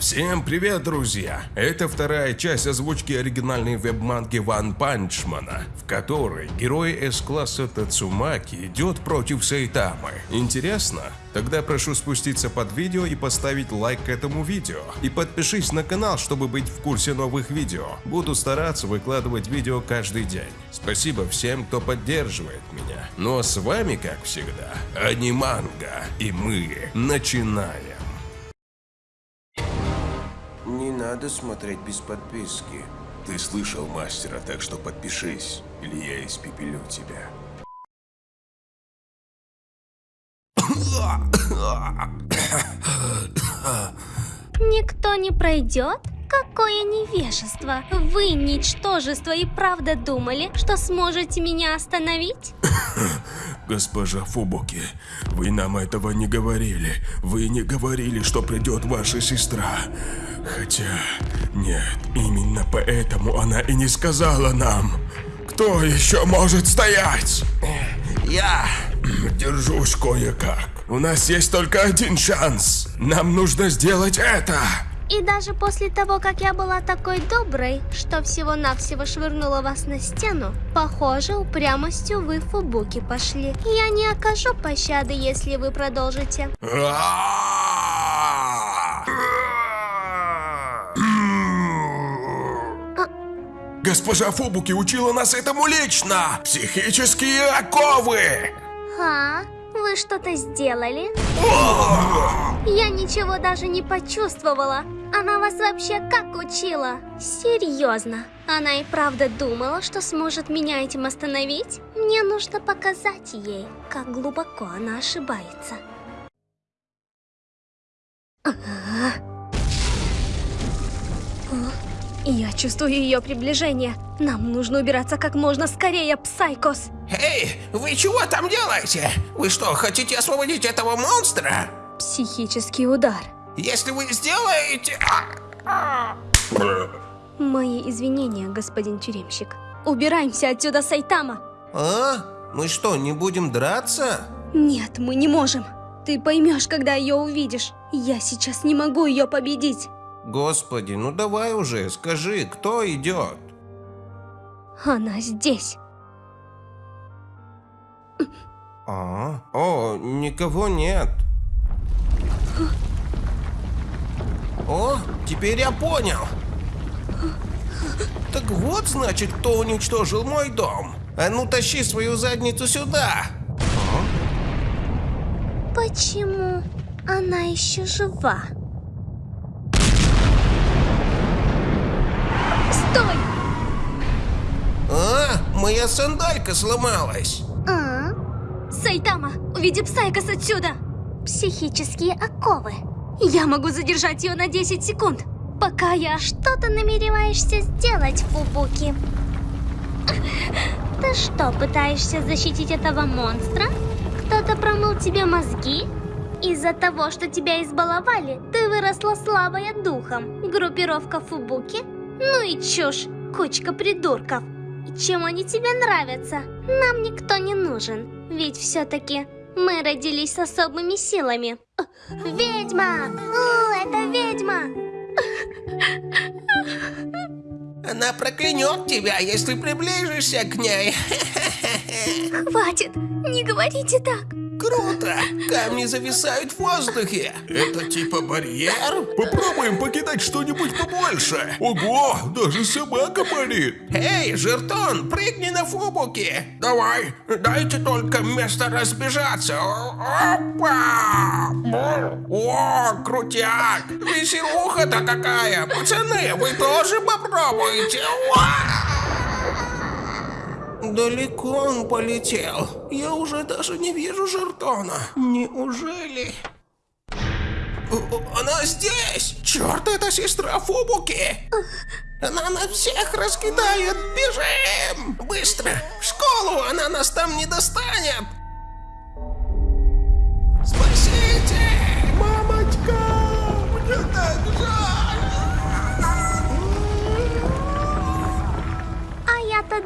Всем привет, друзья! Это вторая часть озвучки оригинальной веб-манги Ван Панчмана, в которой герой С-класса Тацумаки идет против Сайтамы. Интересно? Тогда прошу спуститься под видео и поставить лайк этому видео. И подпишись на канал, чтобы быть в курсе новых видео. Буду стараться выкладывать видео каждый день. Спасибо всем, кто поддерживает меня. Ну а с вами, как всегда, Аниманга. И мы начинаем. Надо смотреть без подписки. Ты слышал мастера, так что подпишись, или я испепелю тебя. Никто не пройдет? Какое невежество! Вы, ничтожество, и правда думали, что сможете меня остановить? Госпожа Фубуки, вы нам этого не говорили. Вы не говорили, что придет ваша сестра. Хотя, нет, именно поэтому она и не сказала нам. Кто еще может стоять? Я Держусь кое-как. У нас есть только один шанс. Нам нужно сделать это. И даже после того, как я была такой доброй, что всего-навсего швырнула вас на стену, похоже, упрямостью вы в фубуки пошли. Я не окажу пощады, если вы продолжите. Госпожа Фубуки учила нас этому лично! Психические оковы! А? Вы что-то сделали? Я ничего даже не почувствовала. Она вас вообще как учила? Серьезно? Она и правда думала, что сможет меня этим остановить? Мне нужно показать ей, как глубоко она ошибается. Я чувствую ее приближение. Нам нужно убираться как можно скорее, Псайкос. Эй, вы чего там делаете? Вы что, хотите освободить этого монстра? Психический удар. Если вы сделаете... а, Мои извинения, господин тюремщик. Убираемся отсюда, Сайтама. А? Мы что, не будем драться? Нет, мы не можем. Ты поймешь, когда ее увидишь. Я сейчас не могу ее победить. Господи, ну давай уже, скажи, кто идет? Она здесь. А? О, никого нет. О, теперь я понял. Так вот, значит, кто уничтожил мой дом. А ну тащи свою задницу сюда. Почему она еще жива? Стой! А, моя сандалька сломалась. А? Сайтама, уведи Псайкос отсюда! Психические оковы. Я могу задержать ее на 10 секунд, пока я... Что ты намереваешься сделать, Фубуки? Ты что, пытаешься защитить этого монстра? Кто-то промыл тебе мозги? Из-за того, что тебя избаловали, ты выросла слабая духом. Группировка Фубуки? Ну и чушь, кучка придурков. И чем они тебе нравятся? Нам никто не нужен, ведь все-таки мы родились с особыми силами. Ведьма! О, это ведьма! Она проклянет тебя, если приближишься к ней. Хватит, не говорите так. Круто! Камни зависают в воздухе. Это типа барьер? Попробуем покидать что-нибудь побольше. Ого, даже собака болит. Эй, Жертон, прыгни на фубуки. Давай, дайте только место разбежаться. Опа! О, крутяк! Веселуха-то какая! Пацаны, вы тоже попробуйте. Уа! Далеко он полетел. Я уже даже не вижу Жертона. Неужели... Она здесь! Черт, это сестра Фубуки! Она на всех раскидает! Бежим! Быстро! В школу! Она нас там не достанет!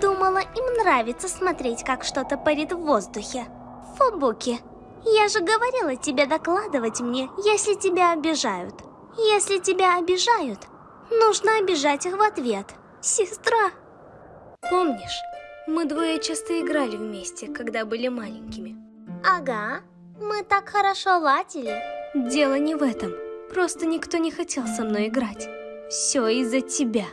Думала, им нравится смотреть, как что-то парит в воздухе. Фубуки, я же говорила тебе докладывать мне, если тебя обижают. Если тебя обижают, нужно обижать их в ответ. Сестра. Помнишь, мы двое часто играли вместе, когда были маленькими. Ага, мы так хорошо ладили. Дело не в этом. Просто никто не хотел со мной играть. Все из-за тебя.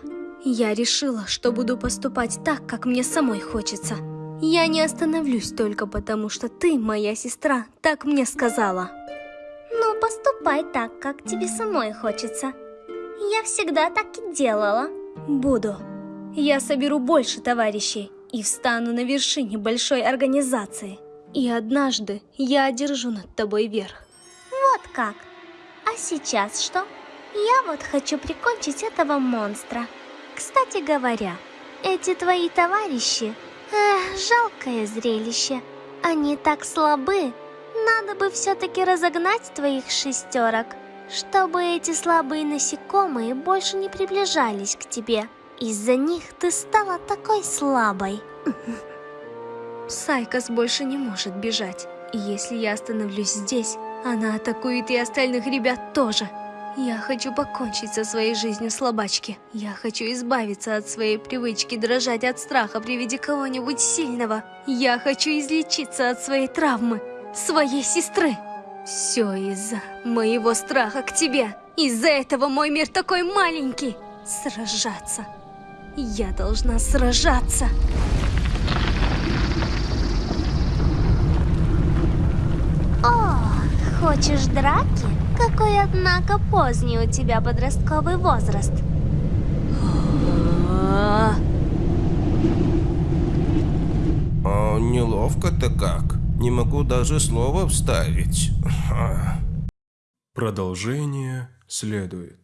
Я решила, что буду поступать так, как мне самой хочется. Я не остановлюсь только потому, что ты, моя сестра, так мне сказала. Ну, поступай так, как тебе самой хочется. Я всегда так и делала. Буду. Я соберу больше товарищей и встану на вершине большой организации. И однажды я одержу над тобой верх. Вот как. А сейчас что? Я вот хочу прикончить этого монстра. Кстати говоря, эти твои товарищи... Эх, жалкое зрелище. Они так слабы. Надо бы все-таки разогнать твоих шестерок, чтобы эти слабые насекомые больше не приближались к тебе. Из-за них ты стала такой слабой. Сайкос больше не может бежать. И если я остановлюсь здесь, она атакует и остальных ребят тоже. Я хочу покончить со своей жизнью слабачки. Я хочу избавиться от своей привычки дрожать от страха при виде кого-нибудь сильного. Я хочу излечиться от своей травмы, своей сестры. Все из-за моего страха к тебе. Из-за этого мой мир такой маленький. Сражаться. Я должна сражаться. О, хочешь драки? Какой, однако, поздний у тебя подростковый возраст. А, О, неловко-то как. Не могу даже слова вставить. Продолжение следует.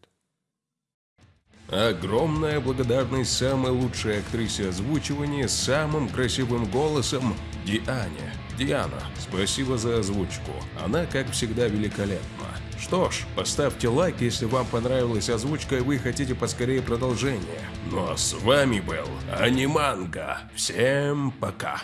Огромная благодарность самой лучшей актрисе озвучивания с самым красивым голосом Диане. Диана, спасибо за озвучку. Она, как всегда, великолепна. Что ж, поставьте лайк, если вам понравилась озвучка и вы хотите поскорее продолжение. Ну а с вами был Аниманга. Всем пока.